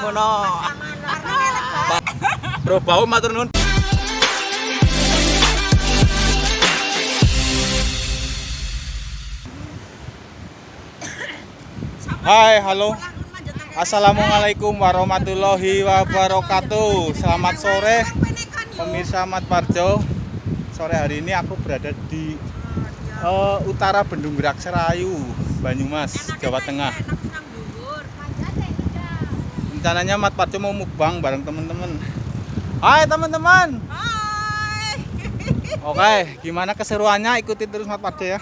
ngono. Bro bau matur nuwun. Hai, halo. Assalamualaikum warahmatullahi wabarakatuh. Selamat sore pemirsa Mat Parjo. Sore hari ini aku berada di eh, utara Bendung Gerak Serayu, Banyumas, Jawa Tengah. Rencananya Mat Parjo mau mukbang bareng teman-teman. Hai teman-teman. Hai. Oke, gimana keseruannya? Ikuti terus Mat Parjo ya.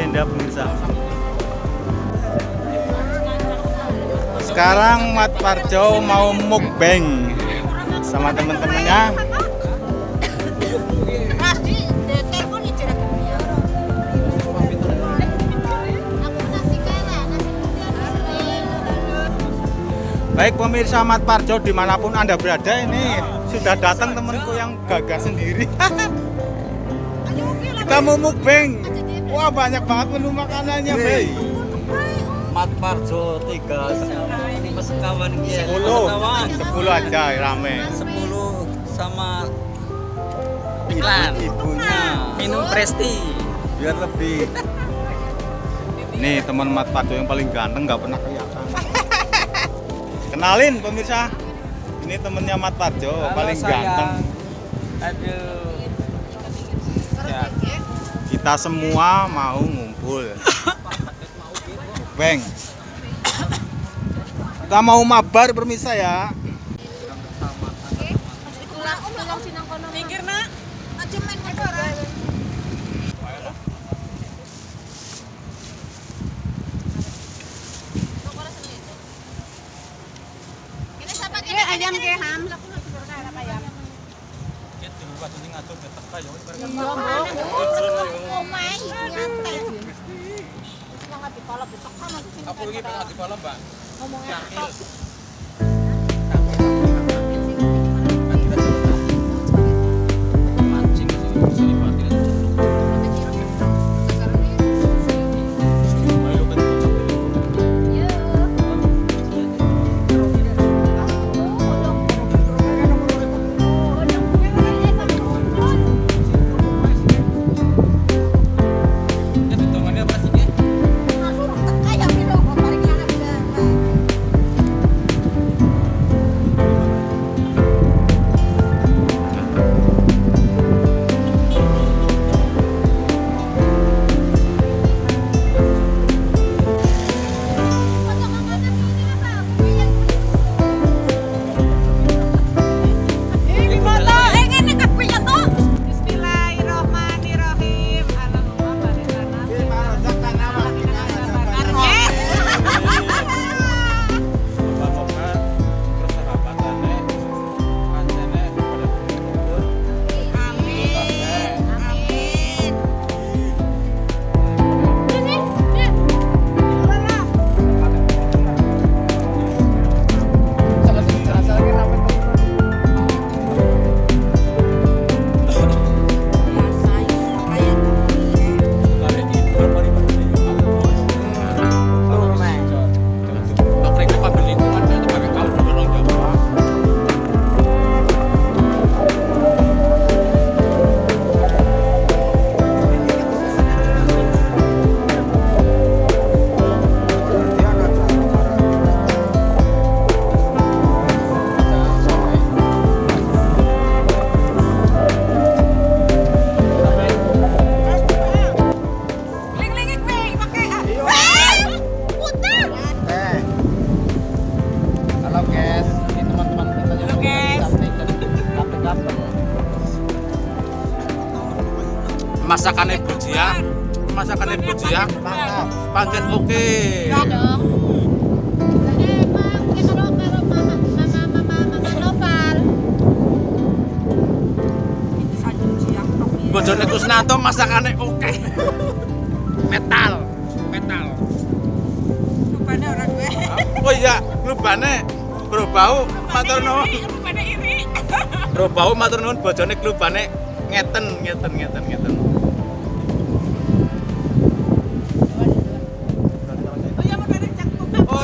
Tenda pemirsa. Sekarang Mat Parjo mau mukbang sama ya. Putih Baik pemirsa Mat Parjo di mana pun anda berada ini sudah datang temanku yang gagah sendiri. Kita mau mukbang. Wah banyak banget menu makanannya, Bay. Mat Parjo tiga pesekawan kia Sepuluh, pesekawan sepuluh aja rame. sepuluh sama iklan Ibunya. minum presti Biar lebih. Nih teman Mat Parjo yang paling ganteng nggak pernah kelihatan. Kenalin pemirsa. Ini temennya Mat Parjo Halo, paling sayang. ganteng. aduh Ya. Kita semua mau ngumpul. Bang. Kita mau mabar permisa ya. Minggir, Nak. Aja main kotor. Ngomong ya, masakannya bujia masakannya bujia Mantap. pancen oke bojone Kusnanto masakannya oke. Metal. Metal. Rupanya orang gue. oh iya klubane bro bau matur nuwun. Rupanya iri. bro bau matur nuwun bojone klubane ngeten ngeten ngeten ngeten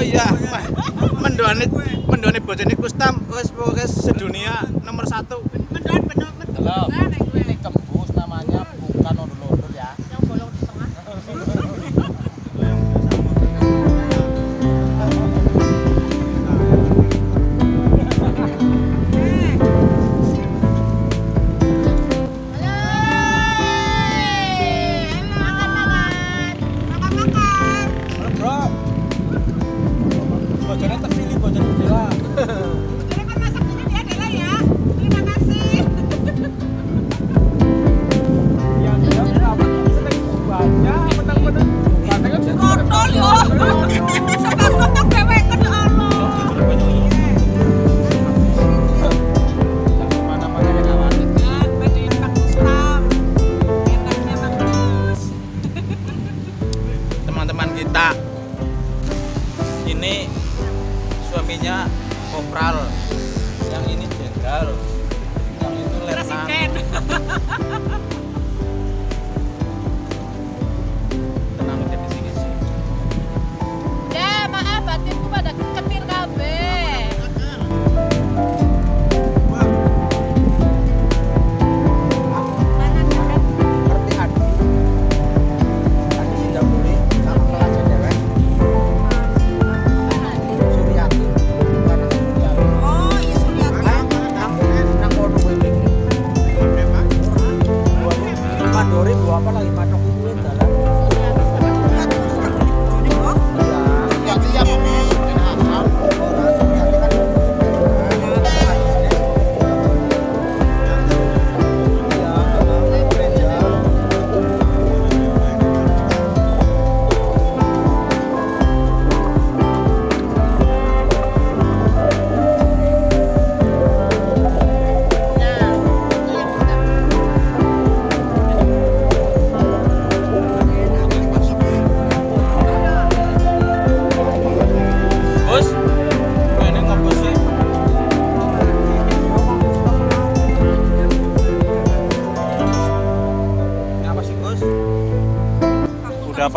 iya. Mendoane mendoane bojone Kustam wis wis sedunia nomor satu. Mendoan bener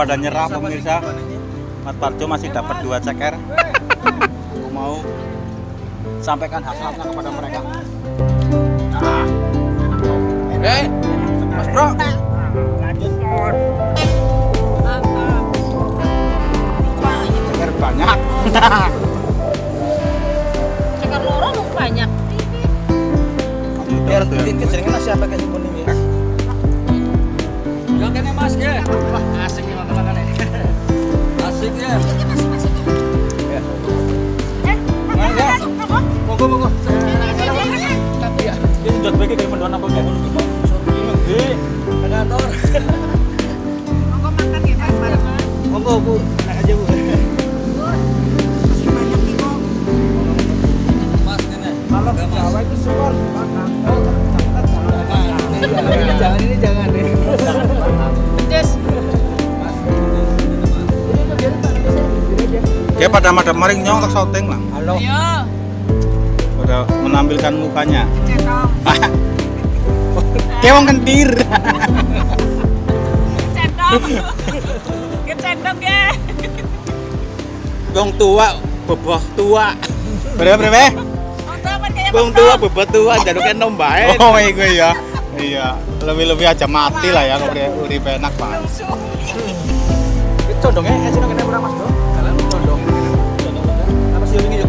pada nyerah pemirsa. Mas Parjo masih dapat dua ceker. Aku mau sampaikan hasratnya kepada mereka. Nah. Eh, Mas Bro. Ceker banyak. Cekar loro lu banyak. Biar dikit jenenge nasi apa kayak kuning ya. Kene Mas ya. Wah, asik. Ya. Monggo monggo. Tapi ya, Ini bagi apa ngono iki. Ini gede. kantor. Monggo makan ya bareng. Monggo Bu, enak aja Bu. Kalau. Jawa itu jangan ini jangan Dia pada madam maring nyong tak syuting lah. Halo. Ayo. Pada menampilkan mukanya. Cendong. Wong kentir. Cendong. Ke cendong ya. Wong tua, beboh tua. Berapa berapa? Wong tua, beboh tua jalukan nombae. Oh iya ya. Iya, lebih-lebih aja mati lah ya kalau urip enak banget. Condongnya eh sini kene Mas Bro.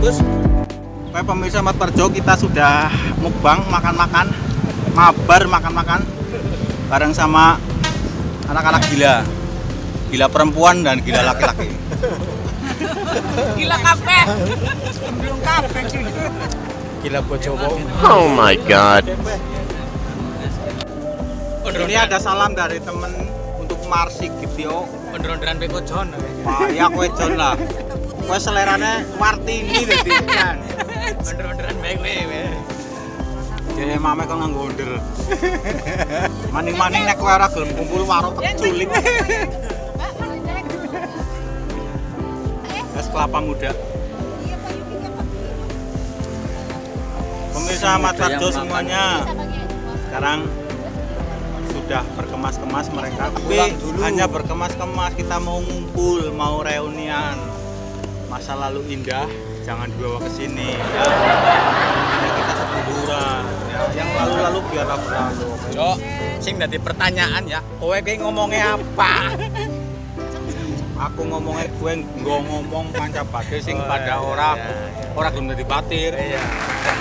Kalian condong. Apa sih ini Gus? Baik pemirsa Mat Parjo kita sudah mukbang makan-makan mabar makan-makan bareng sama anak-anak gila gila perempuan dan gila laki-laki Gila kafe. Belum kafe. Gila bojowo. Oh my god. ini ada salam dari temen untuk beko John. payah kowe Jon lah kowe selerane Martini dadi kan Ondron-ondron baik we. jadi mame kok nganggo onder maning-maning nek kowe ora gelem kumpul warung tak culik es kelapa muda. Pemirsa Mat Parjo semuanya. Sekarang sudah berkemas-kemas mereka. Tapi dulu. hanya berkemas-kemas kita mau ngumpul mau reunian masa lalu indah jangan dibawa ke sini ya. ya kita sebuduran ya. yang lalu-lalu biarlah berlalu Cok, sing dadi pertanyaan ya. Kowe ki ngomongnya apa? aku ngomongnya gue nggak ngomong panca bade sing Oh, pada iya, ora iya, iya. ora gelem dadi patir Iya.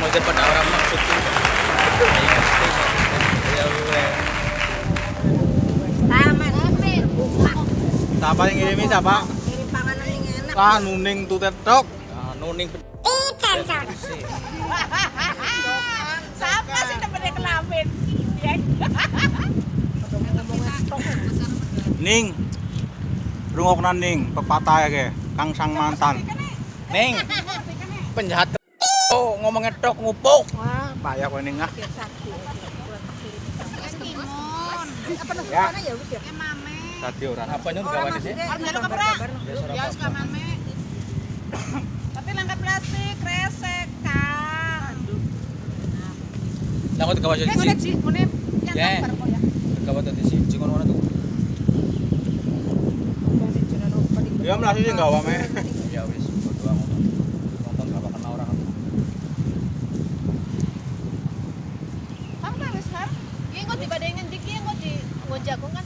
Mau pada orang maksud sih. Ayo ngerti. Ya gue. siapa yang ngirimi siapa yang enak. ah nuning tutet tok Ah, nuning Siapa sih temennya kelamin? Ya. ning rungokna ning pepatah ya ke kang sang mantan Ning. Penjahat Oh, ngomongnya tok ngupuk. wah payah kowe ning ah Ya. ya udah. Tadi ora Apa nyun gawane sih? Orang. Ya suka mame. Tapi langkat plastik resek kan. Kok gawe Eh, sih. sih, ini yang Ya. gambar kok ya. Gawe tadi sih. Jingon mana tuh? ya melayu sih enggak wame Ya wis. Nonton gak bakal orang. Kamu dibandingin di jagung kan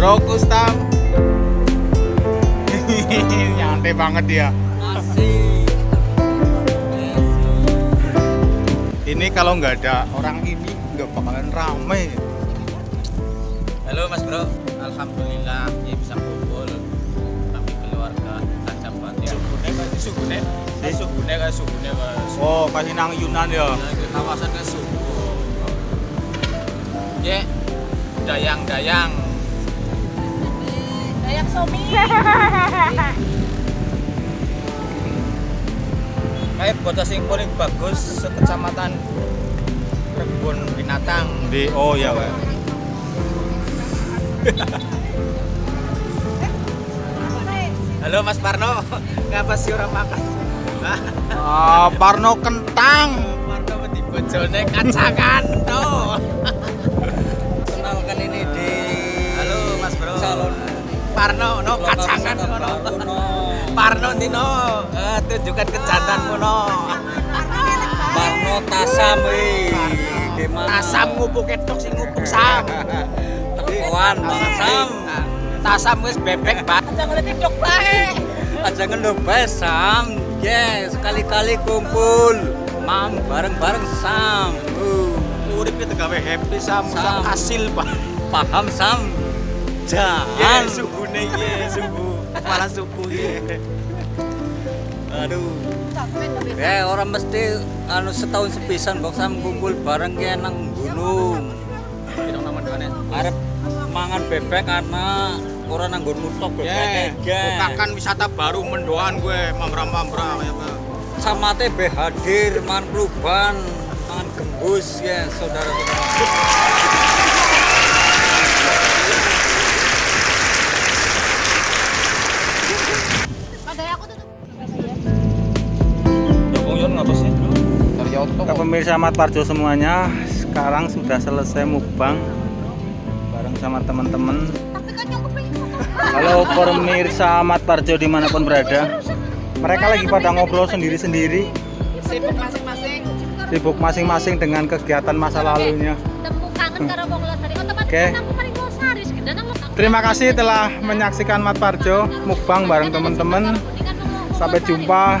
Bro Gustaf. Nyantai banget dia. Asik. Ini kalau nggak ada orang ini nggak bakalan ramai. Halo Mas Bro, Alhamdulillah ya bisa kumpul tapi keluarga tajam banget ya. Sugune, Sugune. Di- Subune kayak subune Mas. Oh, kasih nang Yunan ya. Nah, kawasan kayak subuh. Ya, dayang-dayang. Somi. Kayak bocah sing paling bagus sekecamatan kebun binatang. Di oh ya, Pak. Halo Mas Parno, ngapa sih orang makan? Ah, Parno kentang. Parno di bojone kacangan no. Parno no kacangan no. no. Parno Tino, eh, tunjukkan kejantanmu no. Barno Tasam wih. Gimana? Tasam ngupuk ketok sing ngupuk sam. Tepuan banget Sam. Tasam wis bebek banget. Jangan lihat TikTok bae. Aja ngelupa Sam. Yes, sekali-kali kumpul. Mam bareng-bareng Sam. Uh, Uripnya tegawe happy sam, Sam. hasil pak. paham Sam? Jangan. Subuhnya ye, subuh. Kepala subuh ye. Aduh. Ya orang mesti anu setahun sepisan kok Sam kumpul bareng ki nang gunung. Arep mangan bebek karena orang nang gunung tok Ya, bebek ya. bukakan wisata baru mendoan gue, mamra-mamra ya Pak. sama teh be hadir mangan perubahan mangan gembus ya saudara-saudara Yon ngapa sih? Dari auto. Ke pemirsa Mat Parjo semuanya, sekarang sudah selesai mukbang bareng sama teman-teman. Halo pemirsa Mat Parjo di mana pun berada. Mereka lagi pada ngobrol sendiri-sendiri, sibuk masing-masing. sibuk masing-masing dengan kegiatan masa lalunya. Oke. Terima kasih telah menyaksikan Mat Parjo mukbang bareng teman-teman. Sampai jumpa,